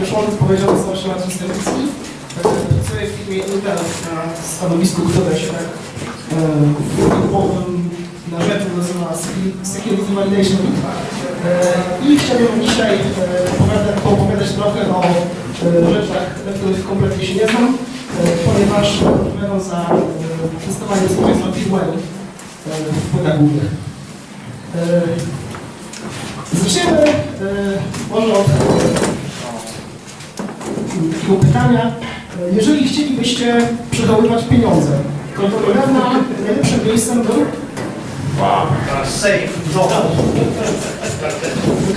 już on powiedział, się Marcin Stawicki. Pracuję w firmie Intel na stanowisku, które się tak e, grupowym na rzecz nazywa Security Validation. E, I chciałbym dzisiaj e, opowiadać, trochę o e, rzeczach, na których kompletnie się nie znam, e, ponieważ odpowiadam za e, testowanie społeczeństwa firmware w płytach głównych. E, Zaczniemy e, może od e, takiego pytania. E, Jeżeli chcielibyście przechowywać pieniądze, to to pewno najlepszym miejscem był... Safe. No.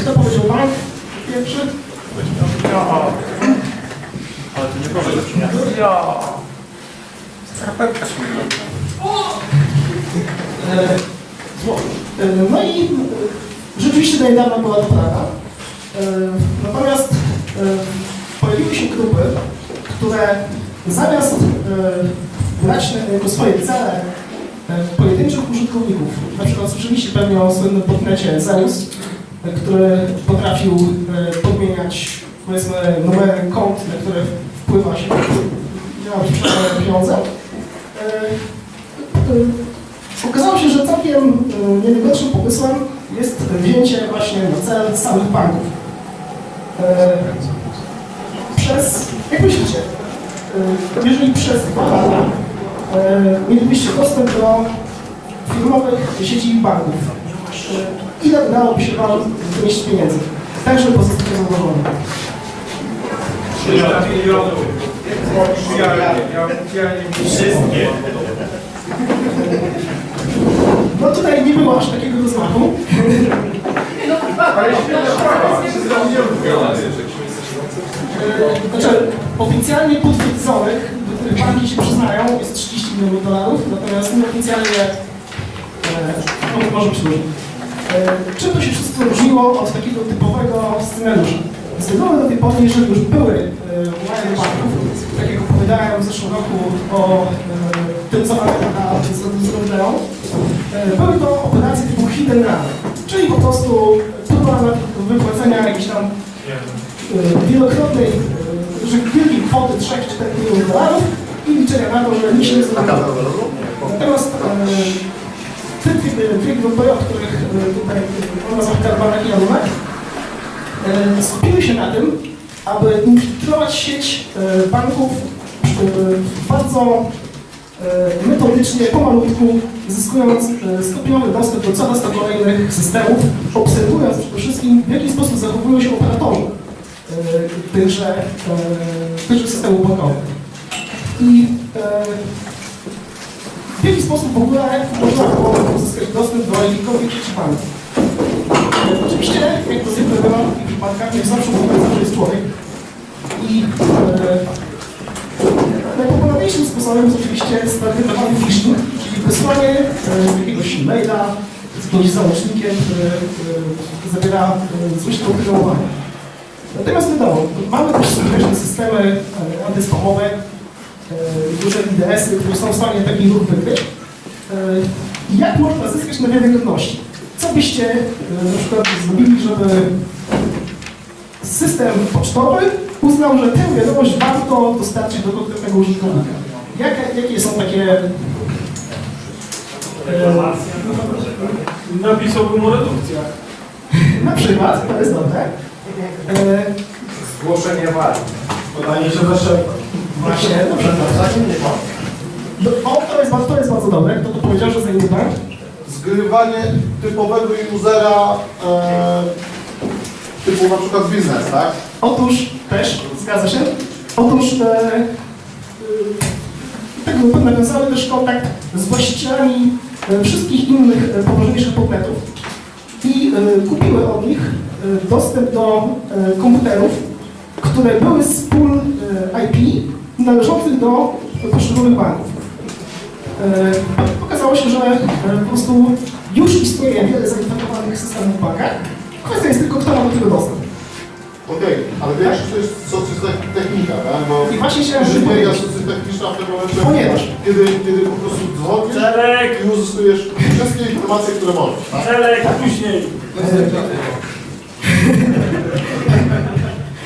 Kto powiedział bank pierwszy? Ale to nie proszę. Ja. Skarpetka. E. E, No i rzeczywiście do niedawna była to prawda. Natomiast pojawiły się grupy, które zamiast e, brać na- jako swoje cele e, pojedynczych użytkowników, na przykład słyszeliście pewnie o słynnym podnecie Zeus, e, który potrafił e, podmieniać powiedzmy numery kont, na które wpływa się miała pieniądze. E, e, Okazało się, że całkiem e, nie najgorszym pomysłem jest wzięcie właśnie na cel samych banków. Przez, jak myślicie, e, jeżeli przez dwa lata e, mielibyście dostęp do firmowych sieci banków, e, ile udałoby się Wam wynieść pieniędzy? Tak, żeby pozostać zadowolony. 300 milionów. Ja, ja, ja nie Wszystkie. No tutaj nie było aż takiego rozmachu. Ale świetna sprawa. 300 milionów. E, Znaczy, oficjalnie potwierdzonych, do których banki się przyznają, jest 30 milionów dolarów, natomiast nieoficjalnie e, no, może różnie. E, Czym to się wszystko różniło od takiego typowego scenariusza? Z reguły do tej pory, jeżeli już były e, banków, tak jak opowiadałem w zeszłym roku o e, tym, co Amerika zrobią, e, były to operacje typu and run, czyli po prostu próba wypłacenia jakichś tam e, wielokrotnej, że wielkiej kwoty 3-4 milionów dolarów i liczenia na to, że nikt się nie. Natomiast e, te dwie, grupy, o których e, tutaj e, nazwa Karbanek i Alumek, e, skupiły się na tym, aby infiltrować sieć e, banków bardzo metodycznie, pomalutku, zyskując stopniowy dostęp do coraz to kolejnych systemów, obserwując przede wszystkim, w jaki sposób zachowują się operatorzy tychże, e, tychże systemów bankowych. I e, w jaki sposób w ogóle można było uzyskać dostęp do jakichkolwiek sieci banków. E, Oczywiście, jak to zwykle bywa w takich przypadkach, jak zawsze mówiąc, zawsze jest człowiek. I e, najpopularniejszym sposobem jest oczywiście stargetowany phishing, czyli wysłanie e, jakiegoś maila z jakimś załącznikiem, który e, zawiera e, złośliwe oprogramowanie. Natomiast wiadomo, mamy też skuteczne systemy e, antyspamowe, e, duże IDS-y, które są w stanie taki ruch wykryć. E, Jak można zyskać na wiarygodności? Co byście na przykład zrobili, żeby system pocztowy uznał, że tę wiadomość warto dostarczyć do konkretnego użytkownika? Jakie, jakie są takie... Napisałbym o redukcjach. na przykład, to jest dobre. E, Zgłoszenie wad. Podanie się zawsze Właśnie, dobrze, dobrze. No, O, to jest, bardzo- to jest bardzo dobre. Kto to powiedział, że zajmie bank? zgrywanie typowego usera e, typu na przykład biznes, tak? Otóż też, zgadza się. Otóż e, e, te grupy nawiązały też kontakt z właścicielami e, wszystkich innych e, poważniejszych podmiotów i e, kupiły od nich dostęp do e, komputerów, które były z pól e, IP należących do poszczególnych banków. E, Okazało się, że e, po prostu już istnieje wiele zainfekowanych systemów w bankach. Kwestia jest tylko, kto ma do tego dostęp. Okej, ale większość to jest socjotechnika, tak? Bo I właśnie chciałem inżynieria socjotechniczna w tym momencie, Ponieważ kiedy, kiedy po prostu dzwonisz Czarek! i uzyskujesz wszystkie informacje, które możesz, tak? Celek, później.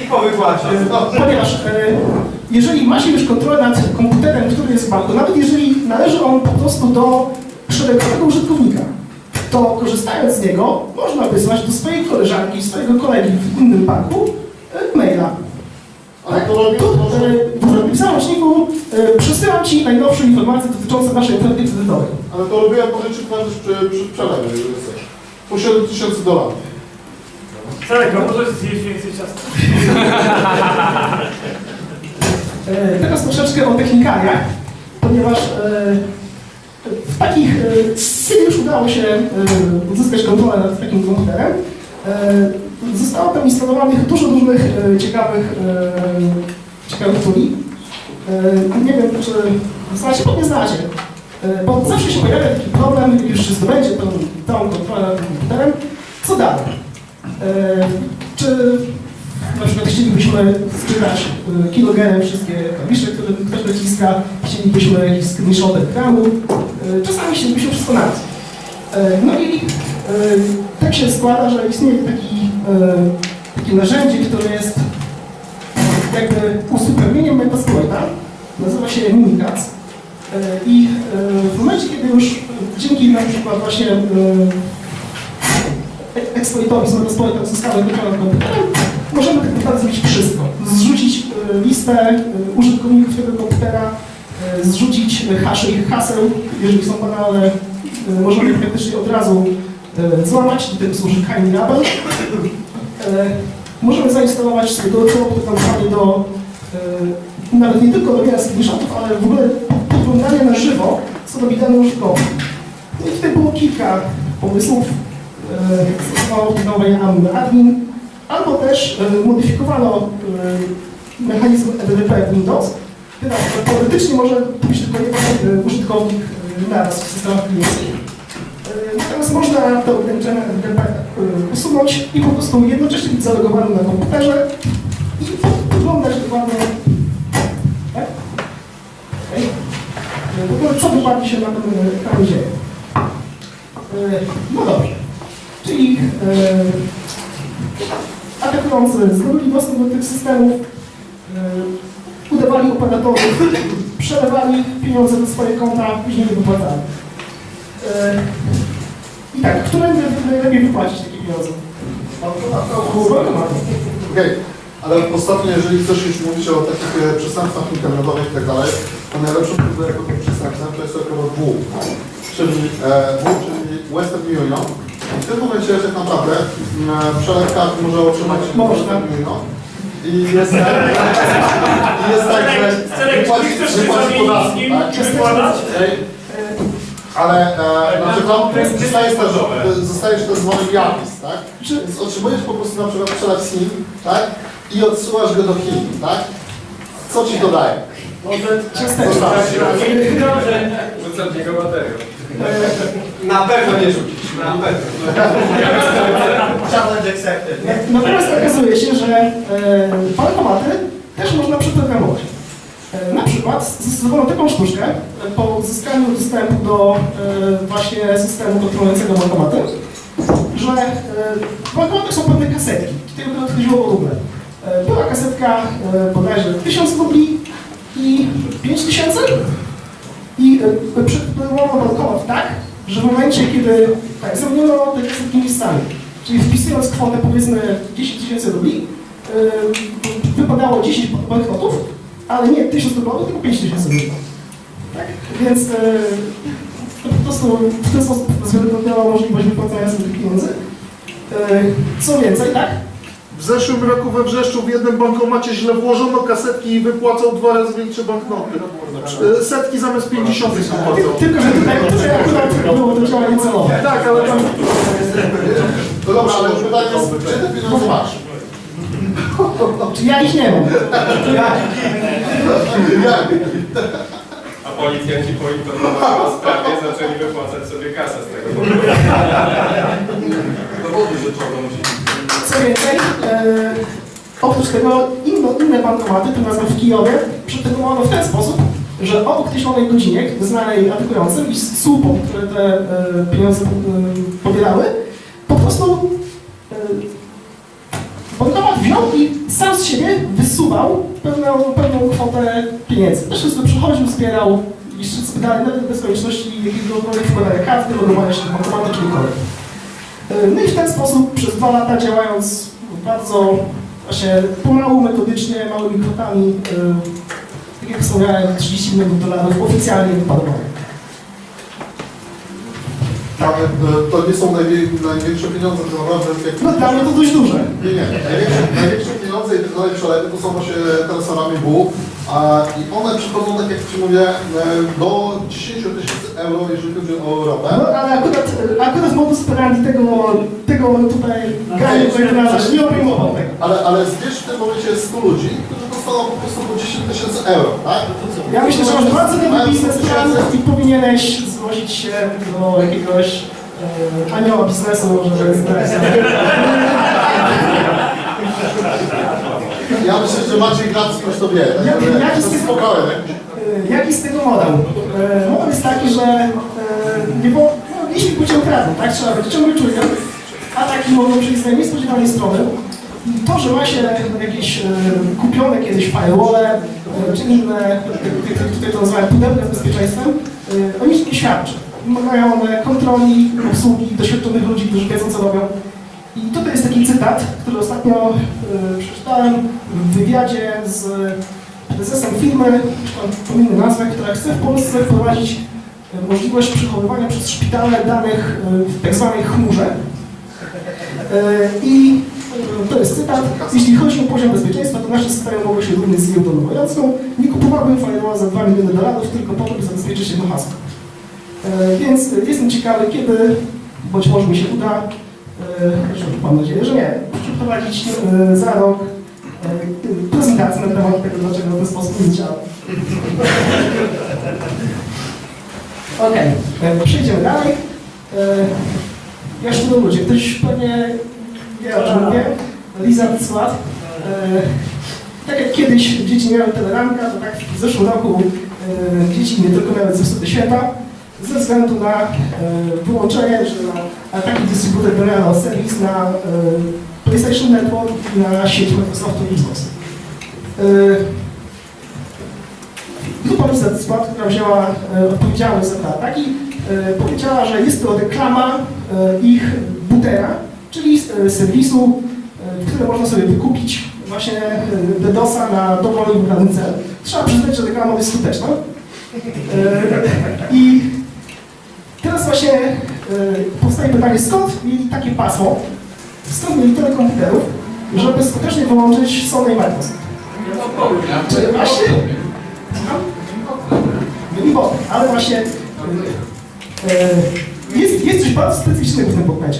Po wykładzie. Ponieważ e, jeżeli ma się już kontrolę nad komputerem, który jest w banku, nawet jeżeli należy on po prostu do szeregowego użytkownika, to korzystając z niego można wysłać do swojej koleżanki, swojego kolegi w innym banku e, maila. Ale to może... e, w załączniku przesyłam Ci najnowsze informacje dotyczące Waszej oferty kredytowej. Ale to robiłem pożyczyć nawet przy, przy przelewie, jeżeli chcesz. Po 7 tysięcy dolarów. A możesz zjeść więcej ciasta? E, Teraz troszeczkę o technikaliach, ponieważ e, w takich, e, kiedy już udało się e, uzyskać kontrolę nad takim komputerem, zostało tam instalowanych dużo różnych ciekawych, ciekawych tuli. Nie wiem, czy znacie, pewnie znacie, bo zawsze się pojawia taki problem, już zdobędzie tą, tą kontrolę nad tym komputerem, co dalej? E, Czy na przykład chcielibyśmy sprzedać y, kilogenem wszystkie klawisze, które ktoś naciska, chcielibyśmy jakiś screenshot ekranu, y, czasami chcielibyśmy wszystko naraz. Y, No i y, tak się składa, że istnieje taki, takie narzędzie, które jest jakby uzupełnieniem Metasploita, nazywa się. Y, I w momencie, kiedy już dzięki na przykład właśnie eksploitowi z Metasploita kontrolę nad komputerem, możemy tak naprawdę zrobić wszystko. Zrzucić listę y, użytkowników tego komputera, y, zrzucić hasze ich haseł, jeżeli są banalne, y, możemy praktycznie od razu złamać, do tego służy Kain Label. Y, Możemy zainstalować sobie dodatkowe podglądanie do nawet nie tylko robienia screenshotów, ale w ogóle podglądania na żywo, co robi dany użytkownik. No i tutaj było kilka pomysłów. Stosowało nowe admin, albo też modyfikowano mechanizm EDDP w Windows, który teoretycznie może pójść tylko jeden y, użytkownik y, naraz w systemach klienckich. Y, Natomiast można to ograniczenie usunąć i po prostu jednocześnie być zalogowanym na komputerze i wyglądać dokładnie tak? Y, W ogóle co dokładnie się na tym ekranie dzieje. No dobrze. Czyli y, atakujący zdobyli dostęp do tych systemów, udawali operatorów, przelewali pieniądze do swoje konta, później je wypłacali. Yy, I tak, którędy najlepiej wypłacić takie pieniądze? Okej, ale ostatnio, jeżeli chcesz już mówić o takich e, przestępstwach internetowych i tak dalej, to najlepszą próbę jako tym przestępstwem to jest akurat W. Czyli e, W, czyli Western Union. W tym momencie tak naprawdę przelew kart może otrzymać Można. Western Union. I jest tak, i jest tak że Czarek, czy wypłaci, ty chcesz się wypłaci zamienić z podatki, nim, tak? czy wykładać? Ale e, na przykład to jest zostajesz zostajesz tak zwany Yapis, tak? Czy- Więc otrzymujesz po prostu na przykład przelew z Chin, tak? I odsyłasz go do Chin, tak? Co ci to daje? Ciasteczka. Zostawisz. Rzucam niego baterię. Na pewno nie rzucisz, na pewno. Challenge accepted. Natomiast okazuje się, że e, bankomaty też można przeprogramować. E, Na przykład zastosowano taką sztuczkę e, po uzyskaniu dostępu do e, właśnie systemu kontrolującego bankomaty, że e, w bankomatach są pewne kasetki, tego to chodziło o ruble. E, Była kasetka e, bodajże 1000 rubli i 5000 i e, przeprogramowano bankomat tak, że w momencie, kiedy tak, zamieniono te kasetki miejscami, czyli wpisując kwotę powiedzmy 10 tysięcy rubli, wypadało 10 banknotów, ale nie 1000 rubli, tylko 5 tysięcy rubli. Tak? Więc e, to po prostu w ten sposób zrealizowało możliwość wypłacania sobie tych pieniędzy. E, Co więcej, tak? W zeszłym roku we Wrzeszczu w jednym bankomacie źle włożono kasetki i wypłacał dwa razy większe banknoty. E, Setki zamiast 50 wypłacał. Tylko, że tutaj, akurat było to działanie celowe. Tak, ale tam No dobra, ale pytanie jest, gdzie te pieniądze masz? Czy ja ich nie mam? Jak? A policjanci poinformowali o sprawie, zaczęli wypłacać sobie kasę z tego powodu. Dowody rzeczowe musi Co więcej, e, oprócz tego inno, inne bankomaty, tym razem w Kijowie, przetestowano w ten sposób, że obok określonej godzinie, znanej atakującym i słupom, które te e, pieniądze e, pobierały, po prostu e, bankomat wziął i sam z siebie wysuwał pewną, pewną kwotę pieniędzy. Też sobie przychodził, zbierał i dalej, nawet bez konieczności jakiegokolwiek wkładania karty, logowania się do bankomatu, kiedykolwiek. E, No i w ten sposób przez dwa lata działając bardzo właśnie pomału, metodycznie, małymi kwotami, e, tak jak wspomniałem, 30 milionów dolarów oficjalnie wypadowanych. Ale e, to nie są największe pieniądze, to naprawdę. No dla mnie to dość duże. Nie, nie. Największe, największe pieniądze i tak dalej przelewy to są właśnie transferami BU a, i one przychodzą, tak jak Ci mówię, e, do 10 tysięcy euro, jeżeli chodzi o No, ropę. ale akurat, akurat modus operandi tego, tego tutaj gaju weterynarza nie obejmował tego. Ale, ale zbierz w tym momencie 100 ludzi, którzy dostaną po prostu po 10 tysięcy euro, tak? Ja myślę, że masz Mają 100 biznesplan i powinieneś zgłosić się do jakiegoś e, anioła biznesu, znaleźć. Ja myślę, że Maciej Gracki już to wie. Jak- także jaki z spokojnie. E, Jaki z tego model? E, Model jest taki, że e, nie było, no, jeśli pójdzie ukradną, tak? Trzeba być ciągle czujnym. Ataki mogą przyjść z niespodziewanej strony. I to, że ma się jakieś e, kupione kiedyś firewall e, czy inne, tutaj, tutaj to nazywałem pudełka z bezpieczeństwem, e, o nic nie świadczy. Wymagają one kontroli, obsługi, doświadczonych ludzi, którzy wiedzą, co robią. I tutaj jest taki cytat, który ostatnio e, przeczytałem w wywiadzie z prezesem firmy, pominę nazwę, która chce w Polsce wprowadzić e, możliwość przechowywania przez szpitale danych e, w tak zwanej chmurze. I to jest cytat. Jeśli chodzi o poziom bezpieczeństwa, to nasze systemy mogły się równać z giełdą nowojorską. Nie kupowałbym firewalla za 2 miliony dolarów, tylko po to, by zabezpieczyć jedno hasło. E, Więc jestem ciekawy, kiedy, być może mi się uda, mam nadzieję, że nie, przeprowadzić e, za rok e, prezentację na temat tego, dlaczego ten sposób nie działa. E, przejdziemy dalej. E, Jeszcze do ludzie. Ktoś pewnie wie o czym mówię. Lizard. E, Tak jak kiedyś dzieci miały teleranka, to tak w zeszłym roku e, dzieci nie tylko miały zepsute święta, ze względu na e, wyłączenie, że na taki dystrybutor generalny serwis na e, PlayStation Network i na sieć Microsoftu i Xbox. Grupa Squad, która wzięła e, odpowiedzialność za te ataki, powiedziała, że jest to reklama ich bootera, czyli serwisu, który można sobie wykupić właśnie DDoSa na dowolny wybrany cel. Trzeba przyznać, że reklama jest skuteczna. I właśnie powstaje pytanie, skąd mieli takie pasmo, skąd mieli tyle komputerów, żeby skutecznie wyłączyć Sony i Microsoft? Czy właśnie... Byli bot, ale właśnie e, jest, jest coś bardzo specyficznego w tym podmecie,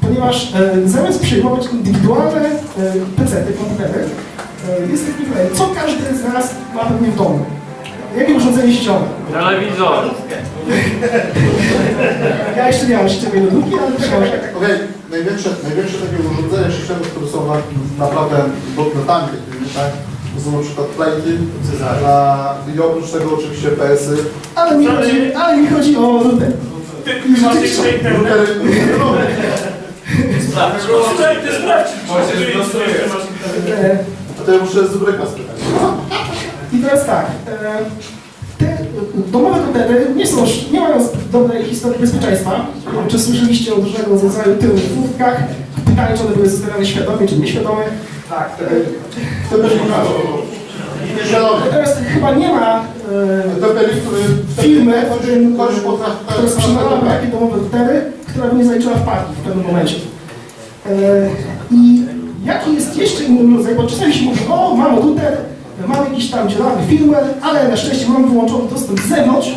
ponieważ e, zamiast przyjmować indywidualne e, PC-ty, komputery, jest taki problem, co każdy z nas ma pewnie w domu. Jakie urządzenie sieciowe? Telewizor. Ja jeszcze nie mam sieciowej lodówki, ale książek. Okej, największe, największe takie urządzenia sieciowe, które są na, naprawdę dotnetami takimi, tak? To są na przykład plejki, na, i oprócz tego oczywiście PS-y, Ale mi chodzi, ale mi chodzi o router. I rzeczywiście, routery, Może zlosujesz. e, a to ja muszę z Ubryka spytać. I teraz tak, e, te domowe komputery nie są, nie mają dobrej historii bezpieczeństwa. Czy słyszeliście o różnego rodzaju tyłów w furtkach? Pytanie, czy one były zostawiane świadomie, czy nieświadomie. Tak. To też. Świadomie. Natomiast chyba nie ma e, firmy, która sprzedawałaby takie domowe komputery, która by nie zaliczyła wpadki w pewnym momencie. E, I jaki jest jeszcze inny rodzaj, bo czasami się mówi, o, mam router, mam jakiś tam dziurawy firmware, ale na szczęście mam wyłączony dostęp z zewnątrz,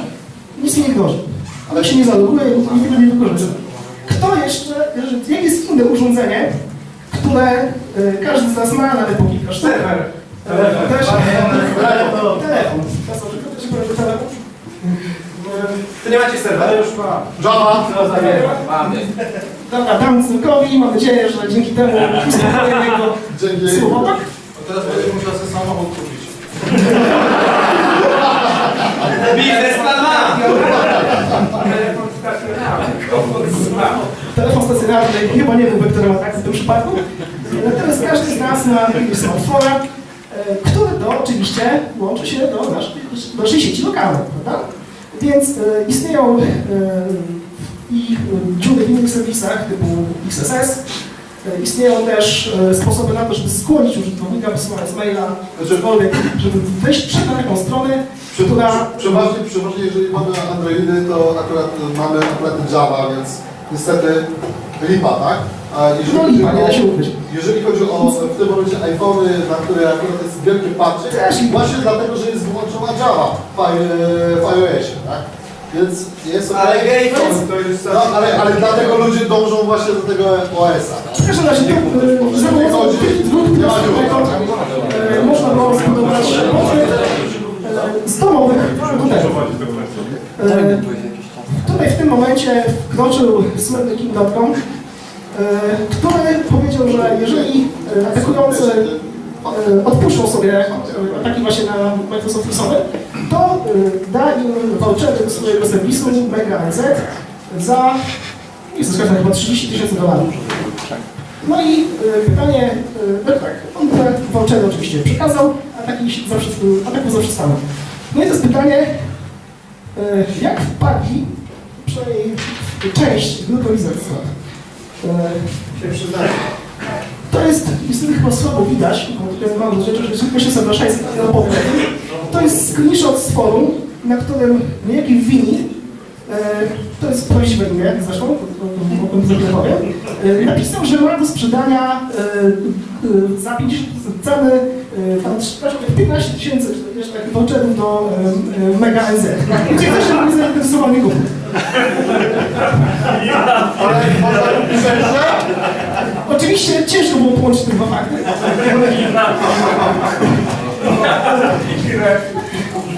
nic mi nie grozi. Ale się nie zaloguje i nigdy nie wykorzysta. Kto jeszcze, jakie jest inne urządzenie, które e, każdy z nas ma, nawet po kilka sztuk? Serwer. Telefon. Też, Telefon. telefon. Telefon? To nie macie serwera? już mam. Java, Mamy. Dobra, dam Cyrkowi, mam nadzieję, że dzięki temu uspokojemy jego dzięki. słowotok. Teraz będę musiał sobie samochód. Biznesplan ma! Telefon stacjonarny chyba nie był wektorem ataku w tym przypadku. Natomiast każdy z nas ma jakiegoś smartfona, e, który to oczywiście łączy się do naszej, naszej sieci lokalnej, prawda? Więc e, istnieją e, i dziury w innych serwisach typu XSS. E, Istnieją też e, sposoby na to, żeby skłonić użytkownika wysyłając maila, cokolwiek, żeby wejść przed na taką stronę, która Przeważnie, przeważnie jeżeli mamy Androidy, to akurat mamy akurat Java, więc niestety lipa, tak? A jeżeli, No lipa, nie da się o, ukryć. jeżeli chodzi o w tym momencie iPhony, na które akurat jest wielkie lipa. właśnie dlatego, że jest wyłączona Java w, w iOSie, tak? Więc jest Ale okej. Gayton to jest No, ale, ale dlatego ludzie dążą właśnie do tego OS-a. tak? W każdym razie to, e, za pomocą dwóch wniosków e, można było zbudować podmiot e, z domowych komputerów. E, Tutaj w tym momencie wkroczył słynny King.com, który powiedział, że jeżeli atakujący E, odpuszczą sobie e, ataki właśnie na Microsoft Office'owe, to e, da im vouchery do swojego serwisu Mega NZ za, nie to pewien, chyba 30 tysięcy dolarów. No i pytanie, no tak, on te vouchery oczywiście przekazał, a taki zawsze, ataku zawsze stanął. No i to jest pytanie, jak w PAGI, przynajmniej część grupy wizytów, się przyznaje to jest, niestety chyba słabo widać, bo tutaj mam rzeczy, że szybko się zapraszaj nie opowiem. To jest screenshot z forum, na którym niejaki Wini, e, to jest prawdziwe imię zresztą, mogłem zapowiem, e, napisał, że ma do sprzedania e, e, za 50 ceny e, tam przepraszam, 15 tysięcy jeszcze takich voucherów do e, e, Mega NZ. Gdzie też nie zainteresował nie kupił. Ale że Oczywiście ciężko było połączyć te dwa fakty.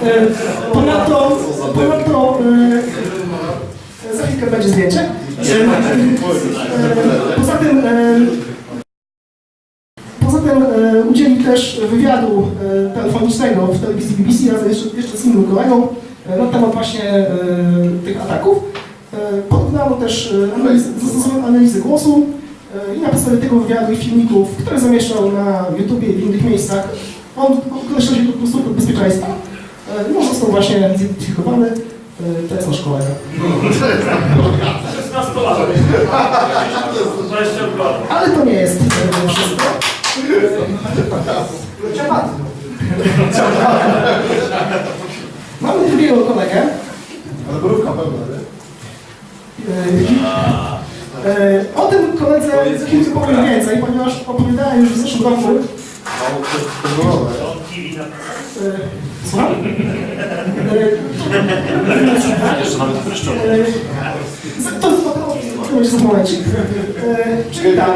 E, Ponadto, ponadto e, za chwilkę będzie zdjęcie. E, Poza tym, poza tym udzielił też wywiadu telefonicznego w telewizji BBC razem jeszcze, jeszcze z innym kolegą na temat właśnie tych ataków. Porównano też analiz, zastosowano analizę głosu i na podstawie tego wywiadu i filmików, które zamieszczał na YouTubie i w innych miejscach, on określa się po prostu od bezpieczeństwa. E, No został właśnie zidentyfikowany. E, To jest nasz kolega. 16 lat. 20 lat. Ale to nie jest e, wszystko. E. Mamy drugiego kolegę. Ale brówka pełna, nie? E, e, O tym koledze za chwilkę powiem więcej, ponieważ opowiadałem już w zeszłym roku. Pozwolone. e, Słucham? Jeszcze nawet. E, To to już za momencik. E, Czyli tak,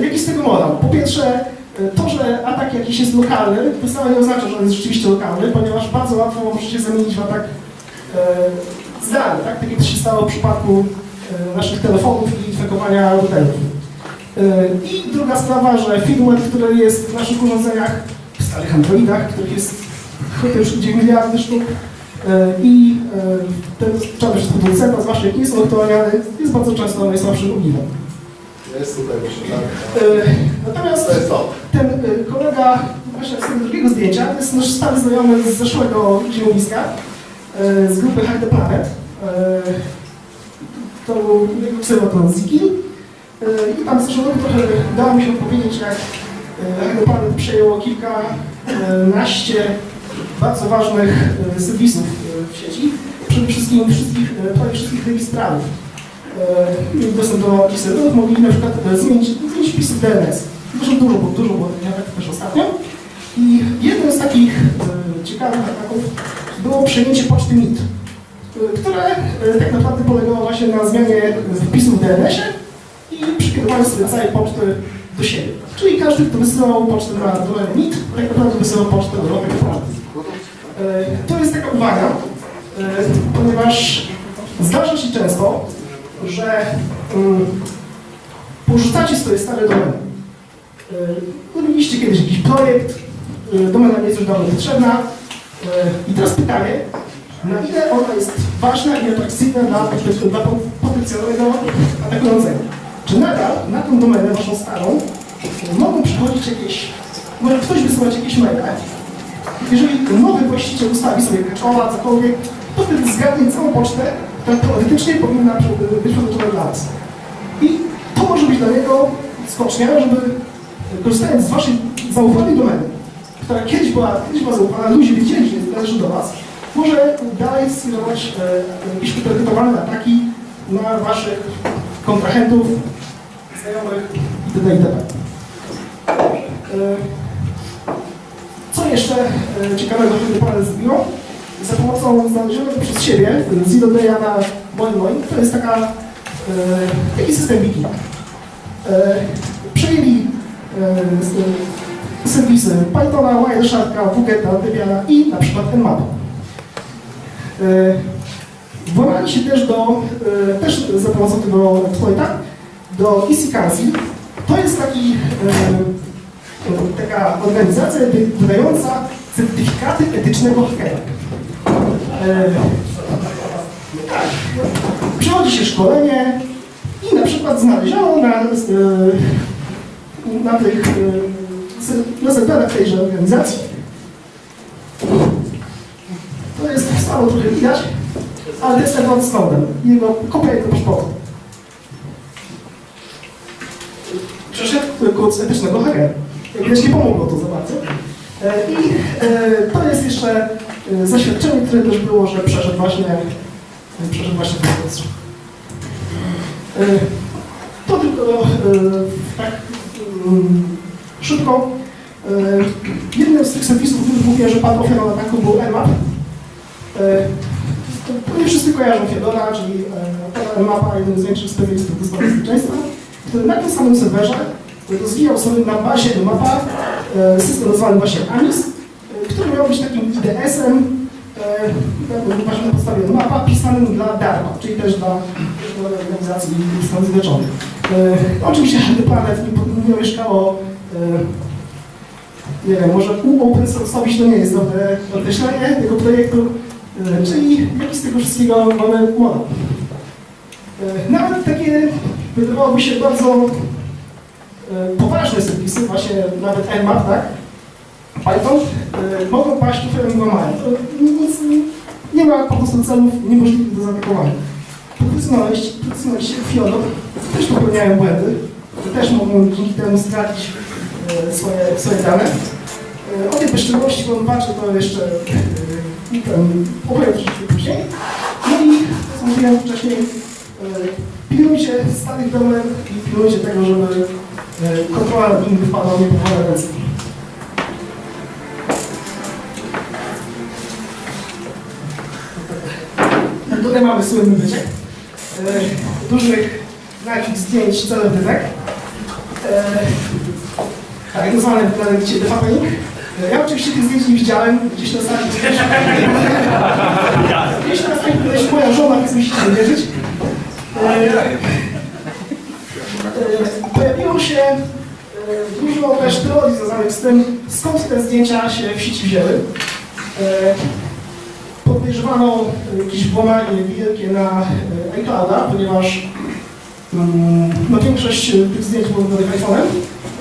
e, jaki z tego morał? Po pierwsze, e, to, że atak jakiś jest lokalny, to wcale nie oznacza, że on jest rzeczywiście lokalny, ponieważ bardzo łatwo może się zamienić w atak e, zdalny, tak? Tak jak to się stało w przypadku e, naszych telefonów i infekowania routerów. E, I druga sprawa, że firmware, który jest w naszych urządzeniach, w starych Androidach, których jest chyba już 9 miliardy sztuk, e, i e, ten czarny producenta, zwłaszcza jak nie jest on aktualniany, jest bardzo często najsłabszym ogniwem. Jest tutaj, myślę, tak? E, Natomiast ten e, kolega, właśnie z tego drugiego zdjęcia, to jest nasz stary znajomy z zeszłego zimowiska, e, z grupy Hack the Planet. E, To był jego. E, I tam z roku trochę udało mi się opowiedzieć, jak e, Planet przejęło kilkanaście bardzo ważnych e, serwisów e, w sieci. Przede wszystkim wszystkich, e, prawie wszystkich rejestrarów. E, Mieli dostęp do serwerów, mogli na przykład e, zmienić, zmienić wpisy DNS. Dużo, dużo, dużo było takich też ostatnio. I jednym z takich e, ciekawych ataków było przejęcie poczty MIT, e, które e, tak naprawdę polegało właśnie na zmianie wpisów w DNS-ie i przekierowaniu sobie całej poczty do siebie. Czyli każdy, kto wysyłał pocztę na domenę MIT, tak naprawdę wysyłał pocztę do Rotek E, To jest taka uwaga, e, ponieważ zdarza się często, że mm, porzucacie swoje stare domeny. Robiliście kiedyś jakiś projekt, domena nie jest już dawno potrzebna i teraz pytanie, na ile ona jest ważna i atrakcyjna dla, dla potencjalnego atakującego. Czy nadal na tą domenę waszą starą mogą przychodzić jakieś, może ktoś wysyłać jakieś maile, jeżeli nowy właściciel ustawi sobie kaczowa, cokolwiek, to wtedy zgadnie całą pocztę, która teoretycznie powinna być przeznaczona dla was. I to może być dla niego skocznia, żeby korzystając z waszej zaufanej domeny, która kiedyś była, kiedyś była zaufana, ludzie wiedzieli, że należy do was, może dalej skierować e, jakieś utargetowane ataki na waszych kontrahentów, znajomych itd. itd. E, Co jeszcze e, ciekawego w tym panel zrobiło? Za pomocą znalezionego przez siebie Zero Day'a na moim moim, to jest taka, e, taki system wiki. E, przejęli e, serwisy Pythona, Wiresharka, Wugeta, Debiana i na przykład Nmap. E, Włamali się też do, e, też za pomocą tego exploita, do EasyCancy. To jest taki, e, taka organizacja wy- wydająca certyfikaty etycznego hakera. E, tak, przychodzi się szkolenie i na przykład znaleziono na, na tych na tejże organizacji to jest stało trochę widać, ale to jest Edward Snowden, jego kopia jego paszportu. Przeszedł kurs etycznego. Jak widać nie pomogło to za bardzo. E, I e, to jest jeszcze e, zaświadczenie, które też było, że przeszedł właśnie, przeszedł właśnie. E, To tylko e, tak mm, szybko. E, Jednym z tych serwisów, o których mówię, że padł ofiarą ataku był Nmap. E, Pewnie wszyscy kojarzą Fiodora, czyli e, Nmapa, jeden z większych specjalistów do spraw bezpieczeństwa, który na tym samym serwerze rozwijał sobie na bazie Nmapa e, system nazwany właśnie ANIS, e, który miał być takim IDS-em e, właśnie na podstawie Nmapa pisanym dla DARPA, czyli też dla, organizacji Stanów Zjednoczonych. E, oczywiście The Planet nie, nie mieszkało e, nie wiem, może open source'owić to nie jest dobre określenie tego projektu, e, czyli jaki z tego wszystkiego mamy model. E, Nawet takie, wydawałoby się, bardzo e, poważne serwisy, właśnie nawet Nmap, tak? Python, e, mogą paść ofiarą włamania. To nic, nie, ma po prostu celów niemożliwych do zaatakowania. Profesjonaliści, profesjonaliści jak Fiodor też popełniają błędy, też mogą dzięki temu stracić e, swoje, swoje dane. E, O tej bezczelności, którą patrzę, to jeszcze opowiem troszeczkę później. No i, mówiłem wcześniej, e, pilnujcie starych domen i pilnujcie tego, żeby e, kontrola nad nimi wypadła nie po ręce. Tutaj mamy słynny wyciek e, różnych nagich zdjęć celebrytek. Tak, nazwane w planecie. E, Ja oczywiście tych zdjęć nie widziałem, gdzieś na sali. Gdzieś na sali tutaj moja żona, więc musicie nie wierzyć. E, e, Pojawiło się e, dużo też teorii związanych z tym, skąd te zdjęcia się w sieci wzięły. E, podejrzewano jakieś włamanie wielkie na e, iClouda, ponieważ mm, no, większość e, tych zdjęć było wydanych iPhone'em.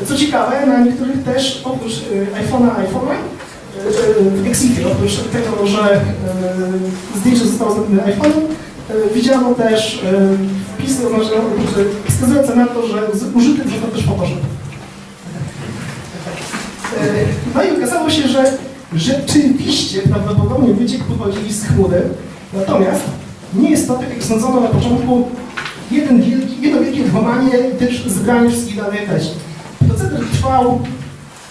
Co ciekawe, na niektórych też oprócz e, iPhone'a, iPhone'a, e, e, w Exitie, oprócz tego, że zdjęcie zostało zrobione iPhone'em, widziano też wpisy wskazujące na to, że użyty został też Photoshop. No i okazało się, że rzeczywiście prawdopodobnie wyciek pochodzi z chmury, natomiast nie jest to, tak jak sądzono na początku, jeden wielki, jedno wielkie włamanie też zebranie wszystkich danych treści. Proceder trwał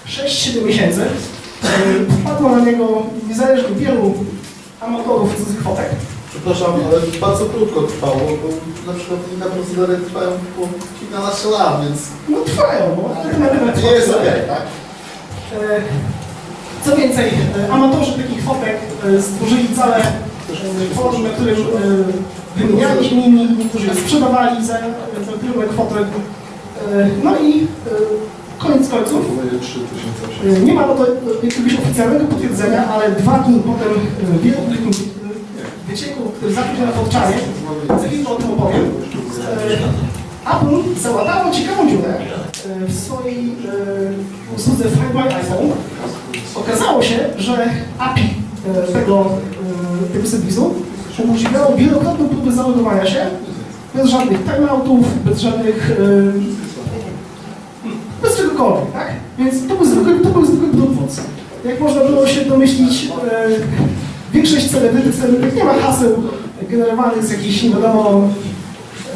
6-7 miesięcy. E, Wpadło na niego niezależnie wielu amatorów cudzych fotek. Przepraszam, ale bardzo krótko trwało, bo na przykład inne procedury trwają po kilkanaście lat, więc No trwają, bo alternatywa to nie jest okej, tak? E, Co więcej, e, amatorzy takich fotek e, stworzyli całe e, forum, na którym e, wymieniali się nimi, niektórzy je sprzedawali za, za kierunek fotek. E, No i e, koniec końców, Próbuję 3008. e, nie ma na to jakiegoś oficjalnego potwierdzenia, ale dwa dni potem e, wielu, wycieku, który się na Forczanie, za chwilę o tym opowiem, e, Apple załatało ciekawą dziurę e, w swojej e, usłudze Find My iPhone. Okazało się, że API e, tego, e, tego serwisu umożliwiało wielokrotną próbę zalogowania się bez żadnych timeoutów, bez żadnych e, bez czegokolwiek, tak? Więc to był zwykły, to był zwykły brudwóz. Jak można było się domyślić, e, większość celebrytek, celebrytek nie ma haseł generowanych z jakichś nie wiadomo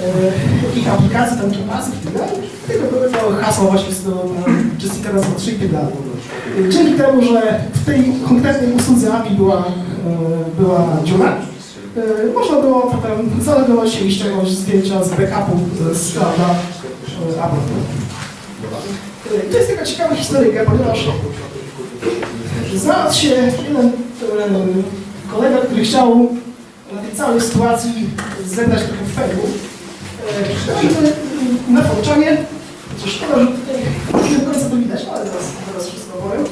e, jakich aplikacji, tam czapasów i tak tylko to hasła właśnie z tego Jessica raz 3 i tak dalej. E, Dzięki temu, że w tej konkretnej usłudze API była, e, była dziura, e, można było potem zalogować się i ściągnąć zdjęcia z backupu z Apple. To jest taka ciekawa historyjka, ponieważ znalazł się jeden kolega, który chciał na tej całej sytuacji zebrać trochę fejmu. E, No i na Forczanie, co szkoda, że tutaj nie do końca to widać, ale zaraz, zaraz wszystko powiem.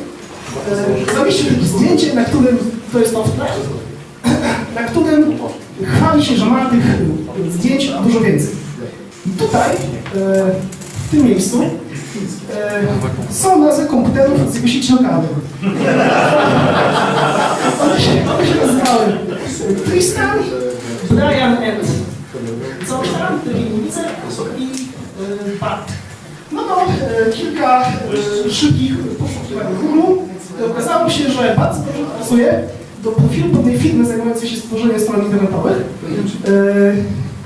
E, Zamieścił takie zdjęcie, na którym, to jest to na którym chwali się, że ma tych zdjęć dużo więcej. I tutaj, e, w tym miejscu, e, są nazwy komputerów z jego sieci lokalnej. One się, one się nazywały Tristan, Brian and coś tam, ulice i e, Bart. No to e, kilka e, szybkich poszukiwań Google. Okazało się, że dobrze pasuje do profilu pewnej firmy zajmującej się stworzeniem stron internetowych. E,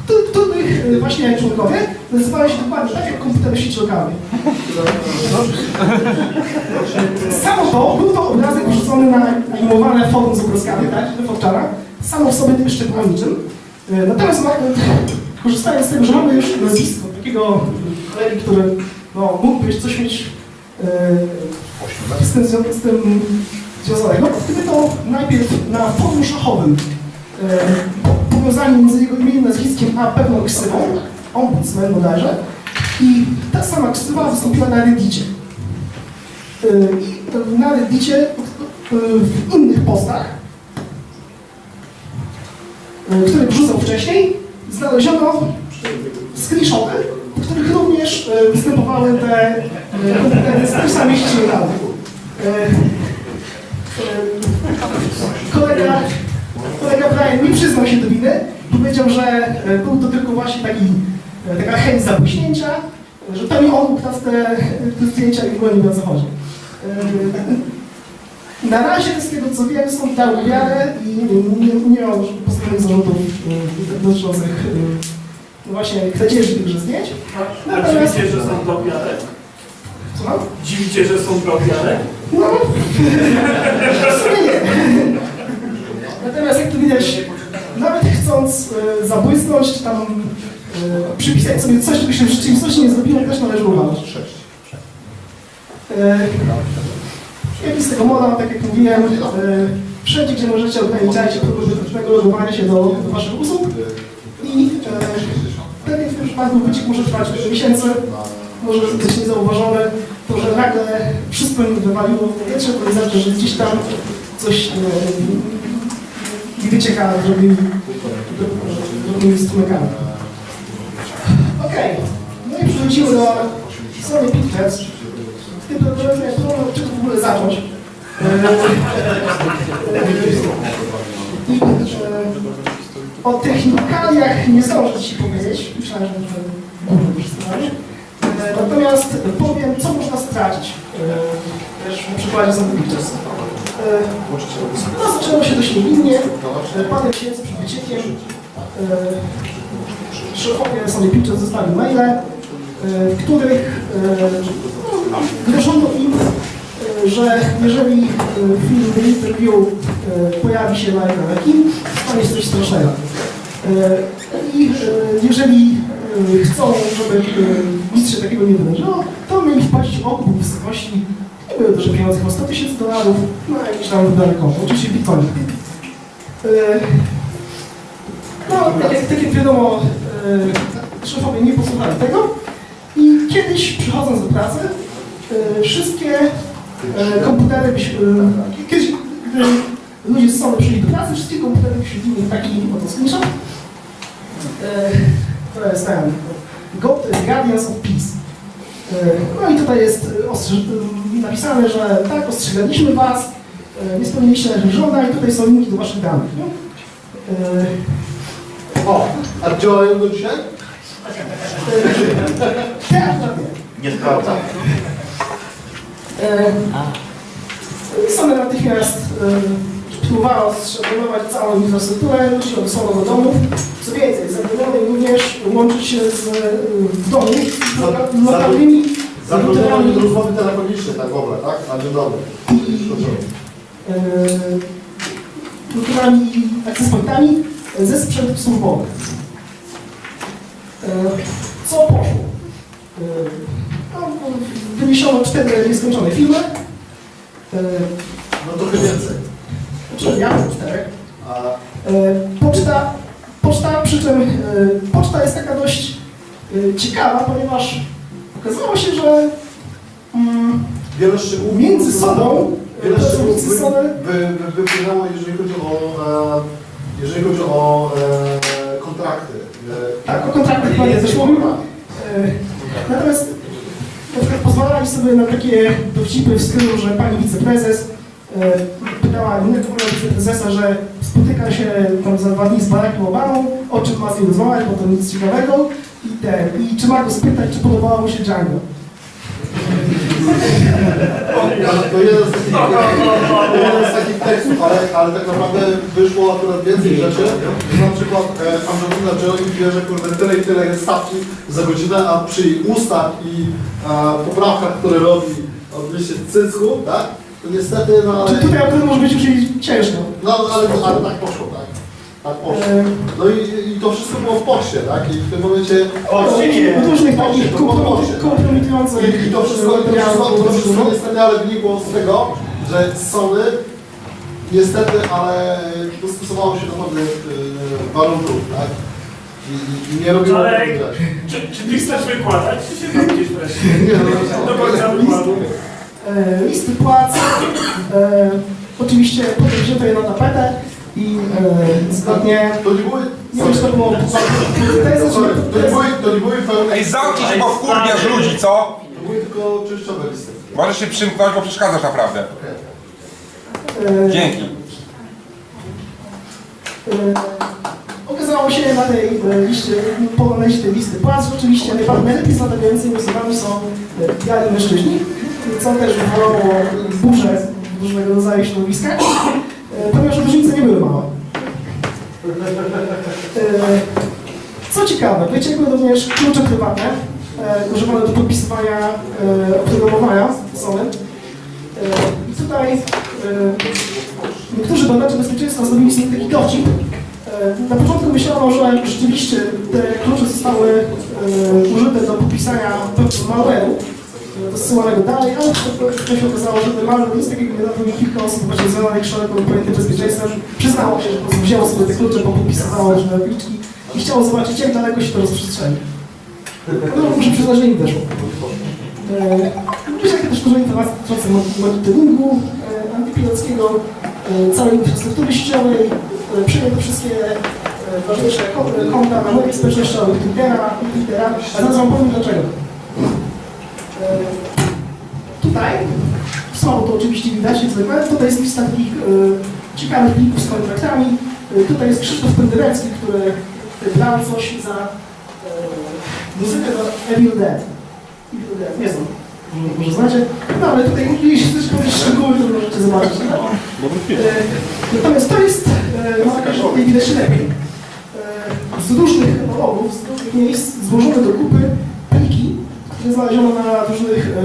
których e, właśnie członkowie nazywają się dokładnie tak jak komputery sieci lokalnej. Samo to, był to obrazek wrzucony na animowane forum z obrazkami, tak, Forczana. Samo w sobie jeszcze było niczym. E, Natomiast korzystając z tego, że mamy już nazwisko takiego kolegi, który no, mógłby coś mieć e, z tym, z tym związanego, gdyby to najpierw na forum szachowym powiązanie między jego imieniem, nazwiskiem, a pewną ksywą, ombudsman bodajże, i ta sama ksywa wystąpiła na Reddicie. E, I na Reddicie e, w innych postach, e, które wrzucał wcześniej, znaleziono screenshoty, w których również e, występowały te e, komputery z tej samej sieci lokalnej. E, e, Kolega, nie przyznał się do winy, powiedział, że e, był to tylko właśnie taki, e, taka chęć zapuśnięcia, że to nie on ukradł te, te zdjęcia i w ogóle nie wie o co chodzi. E, Na razie z tego co wiem są dał wiarę i nie, nie ma postawionych zarzutów e, dotyczących e, no właśnie kradzieży tychże zdjęć. Natomiast, dziwicie, że są do wiarę? co? Dziwicie, że są do wiarę? No, w sumie nie. Natomiast jak tu widać, nawet chcąc e, zabłysnąć, czy tam e, przypisać sobie coś, czego się w rzeczywistości nie zrobiło, też należy uważać. E, jaki z tego moda, tak jak mówiłem, wszędzie, gdzie możecie ograniczajcie próby logowania się do, do waszych usług i e, jak w tym przypadku wyciek może trwać wiele miesięcy, może być niezauważone, to, że nagle wszystko wywaliło w powietrze, to nie znaczy, że gdzieś tam coś e, nie wycieka drobnymi, drobnymi strumykami. Okej, no i przechodzimy do Sony Pictures. W tym programie, od czego w ogóle zacząć? E, I, o technikaliach nie zdążę Ci powiedzieć. Myślałem, że główny już scenariusz. E, Natomiast powiem, co można stracić e, też na przykładzie Sony Pictures. E, No, zaczęło się dość niewinnie. E, Parę miesięcy przed wyciekiem e, szefowie Sony Pictures zostali maile, e, w których grożono im, e, że jeżeli film The Interview pojawi się na ekranie kin, stanie się coś strasznego. I jeżeli chcą, żeby nic się takiego nie wydarzyło, to mieli wpłacić okup w wysokości, były duże pieniądze, chyba 100 tysięcy dolarów, na jakieś tam wydane konto, oczywiście bitcoin. E, No, tak jak, tak jak wiadomo, e, szefowie nie posłuchali tego i kiedyś przychodząc do pracy, e, wszystkie komputery, kiedyś, gdy ludzie z Sony przyszli do pracy, wszystkie komputery wyświetlili im taki oto screenshot. To jest ten, Go, to jest Guardians of Peace. No i tutaj jest napisane, że tak, ostrzegaliśmy Was, e, nie spełniliście naszych żądań, tutaj są linki do Waszych danych. nie? E, O, a działają do dzisiaj? Te akurat nie. Nie sprawdzam. E, Sony natychmiast e, próbowała zszaponować całą infrastrukturę, ludzi odesłano do domów. Co więcej, zabronione również łączyć się z e, w domu z lokalnymi Zagrożenie routerami, rozmowy telefonicznej, tak w ogóle, tak? Na dzień dobry. e, routerami i access pointami ze sprzętów służbowych. E, Co poszło? E, No, wyniesiono cztery nieskończone filmy. E, No trochę więcej. Znaczy, ja mam czterech. E, Poczta, poczta, przy czym e, poczta jest taka dość e, ciekawa, ponieważ okazało się, że mm, wiele szczegółów... między sobą, Wiele szczegółów między wy, sobą wy, wy, wypłynęło, jeżeli chodzi o, e, jeżeli chodzi o e, kontrakty. E, tak, o kontraktach panie też mówił. E, Natomiast na przykład pozwalali sobie na takie dowcipy w stylu, że pani wiceprezes e, pytała innego wiceprezesa, że spotyka się z Barackiem Obamą, o czym ma z nim rozmawiać, bo to nic ciekawego i ten, i czy ma go spytać, czy podobało mu się Django. To jeden z takich, jeden z takich tekstów, ale, ale tak naprawdę wyszło akurat więcej rzeczy, że na przykład e, Angelina Jolie bierze kurde tyle i tyle jest stawki za godzinę, a przy ustach i e, poprawkach, które robi odnośnie cycku, tak? To niestety, no ale, Czy tutaj akurat może być już ciężko. no, ale, ale tak poszło, tak? Tak poszło. E, No i, i to wszystko było w poście, tak? I w tym momencie... Od różnych takich tak? kompromitujących I, I to wszystko, to wszystko, to wszystko niestety ale wynikło z tego, że Sony niestety, ale dostosowało się do pewnych y, warunków, tak? I, i, nie robiło Ale czy, czy ty chcesz wykładać, czy się tam gdzieś wreszcie? Nie, no, Do końca wykładu. E, listy płac, e, oczywiście potem wzięto je na tapetę i e, zgodnie, to nie były... nie wiem czy to było, to nie były, to nie były pełne... Ej, zamknij się, bo wkurwiasz ludzi, co? To były tylko częściowe listy. Możesz się przymknąć, bo przeszkadzasz naprawdę. Dzięki. Okazało się na tej liście, po tej listy płac, oczywiście najlepiej zarabiającymi osobami są biali mężczyźni, co też wywołało burzę w różnego rodzaju środowiskach, e, ponieważ różnice nie były małe. E, Co ciekawe, wyciekły również klucze prywatne, e, używane do podpisywania oprogramowania Sony. I tutaj Niektórzy badacze bezpieczeństwa zrobili sobie taki dowcip. Na początku myślano, że rzeczywiście te klucze zostały użyte do podpisania malware'u e, dosyłanego dalej, ale to się okazało, że ten malware nic takiego nie robił i kilka osób właśnie związanych szeroko pojęte bezpieczeństwem przyznało się, że po prostu wzięło sobie te klucze, popodpisywało różne pliczki i chciało zobaczyć, jak daleko się to rozprzestrzeni. No, muszę przyznać, że im weszło. E, Również jakie też dużo informacji dotyczące monitoringu e, antypirackiego, e, całej infrastruktury sieciowej, e, przyjęto wszystkie e, ważniejsze kon- konta na mediach społecznościowych, Twittera, Twittera, a zaraz wam powiem dlaczego. E, Tutaj, słabo to oczywiście widać, jak zwykle, tutaj jest lista takich e, ciekawych plików z kontraktami. E, Tutaj jest Krzysztof Penderecki, który dał coś za muzykę do Evil Dead. Evil Dead, nie znam. Może- znacie? No ale tutaj jeśli chcesz jakieś szczegóły, to możecie zobaczyć. E, Natomiast to jest, taka, że tutaj widać lepiej. Z różnych katalogów, z różnych miejsc złożone do kupy które znaleziono na różnych e,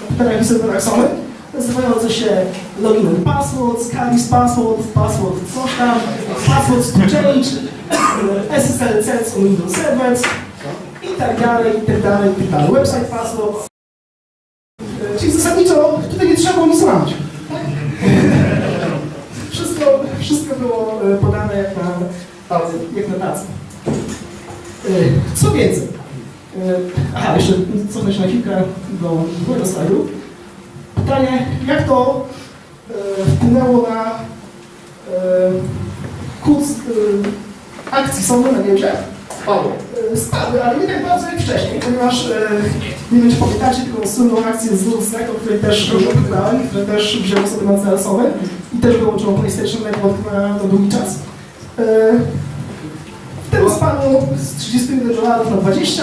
komputerach i serwerach Sony, nazywające się login password, Scaris password, password coś tam, password to change, e, SSL sets on Windows Servers i tak dalej, i tak dalej, i tak dalej. Website password. E, Czyli zasadniczo tutaj nie trzeba nic łamać. Wszystko, wszystko było podane jak na. Jak na tacy. Co więcej, aha, jeszcze cofnę się na chwilkę do drugiego slajdu. Pytanie, jak to e, wpłynęło na Kurs akcji sądu na Spadło. e, spadły, ale nie tak bardzo jak wcześniej, ponieważ e, nie wiem czy pamiętacie taką słynną akcję z Lusek, o której też opowiadałem, które też wzięło sobie na cel i też wyłączyło PlayStation Network na, na długi czas. Wtedy spadło z 31 dolarów na 20,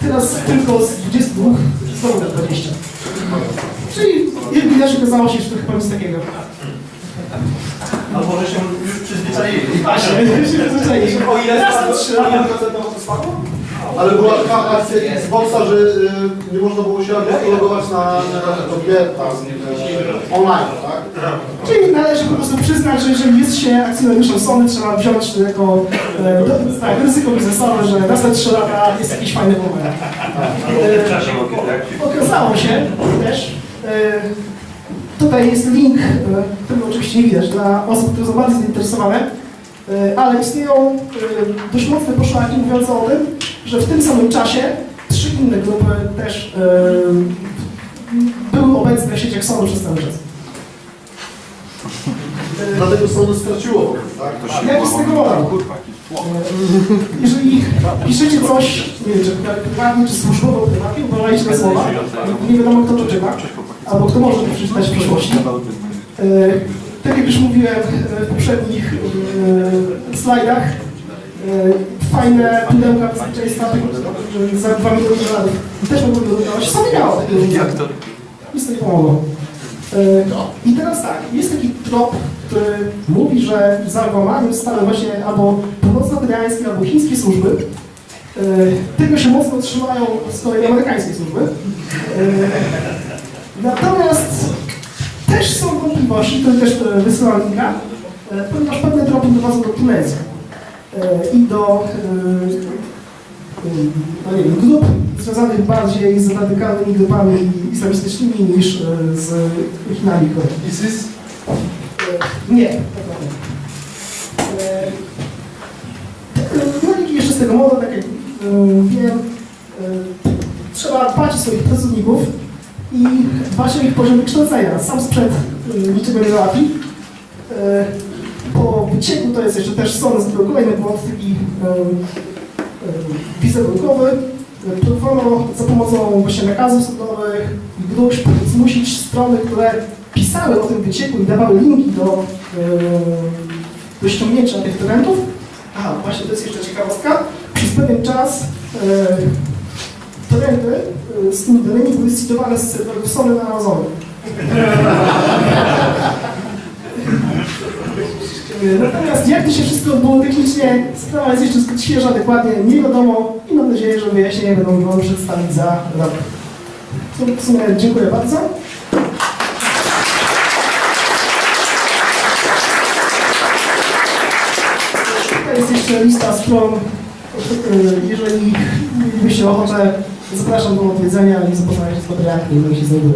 teraz tylko z 22 znowu na 20. Czyli jak widać okazało się, że to chyba nic takiego. Albo że się już przyzwyczaili. Właśnie, się przyzwyczaili. O ile spadło? O ile procentowo to spadło? Ale była taka akcja Xboxa, że y, nie można było się logować na, na, tam, y, online, tak? Czyli należy po prostu przyznać, że jeżeli jest się akcjonariuszem Sony, trzeba wziąć jako e, do, tak, ryzyko biznesowe, że raz na 3 lata jest jakiś fajny moment. E, okazało się też, e, tutaj jest link, e, który oczywiście nie widać, dla osób, które są bardzo zainteresowane, e, ale istnieją e, dość mocne poszlaki mówiące o tym, że w tym samym czasie trzy inne grupy też e, były obecne w sieciach Sony przez cały czas. Dlatego Sony straciło tak? Jaki z tego model? Jeżeli piszecie coś, nie wiem, czy prywatnie, czy służbowo, prywatnie, uważajcie na słowa. Nie wiadomo, kto to czyta, albo kto może to przeczytać w przyszłości. E, Tak jak już mówiłem e, w poprzednich e, slajdach, e, fajne pudełka bezpieczeństwa że za 2 miliony dolarów też mogły dodawać. Sami miało Jak to? Nic to nie pomogło. E, I teraz tak, jest taki trop, który mówi, że za włamaniem stały właśnie albo północno-koreańskie, albo chińskie służby. E, Tego się mocno trzymają z kolei amerykańskie służby. E, Natomiast też są wątpliwości, to też wysyłam linka, ponieważ pewne tropy prowadzą do Tunezji i do e, no nie grup związanych bardziej z radykalnymi grupami islamistycznymi niż e, z Chinami. ISIS? E, Nie, tak naprawdę. E, No i jeszcze z tego modu, tak jak e, wiem, e, trzeba dbać o swoich pracowników i dbać o ich poziom wykształcenia. Sam sprzęt e, niczego nie. E, Po wycieku to jest jeszcze też Sony zrobił kolejny błąd, e, wizerunkowy. Próbowano za pomocą właśnie nakazów sądowych i gruźb zmusić strony, które pisały o tym wycieku i dawały linki do, do ściągnięcia tych torrentów. A, właśnie to jest jeszcze ciekawostka. Przez pewien czas torrenty e, z tymi danymi były citowane z serwerów Sony na Amazonie. Natomiast jak to się wszystko odbyło technicznie, sprawa jest jeszcze zbyt świeża, dokładnie nie wiadomo i mam nadzieję, że wyjaśnienia będą mogły przedstawić za rok. W sumie dziękuję bardzo. Tutaj jest jeszcze lista stron. Jeżeli mielibyście ochotę, zapraszam do odwiedzenia i zapoznania się z materiałami, które się znajdują.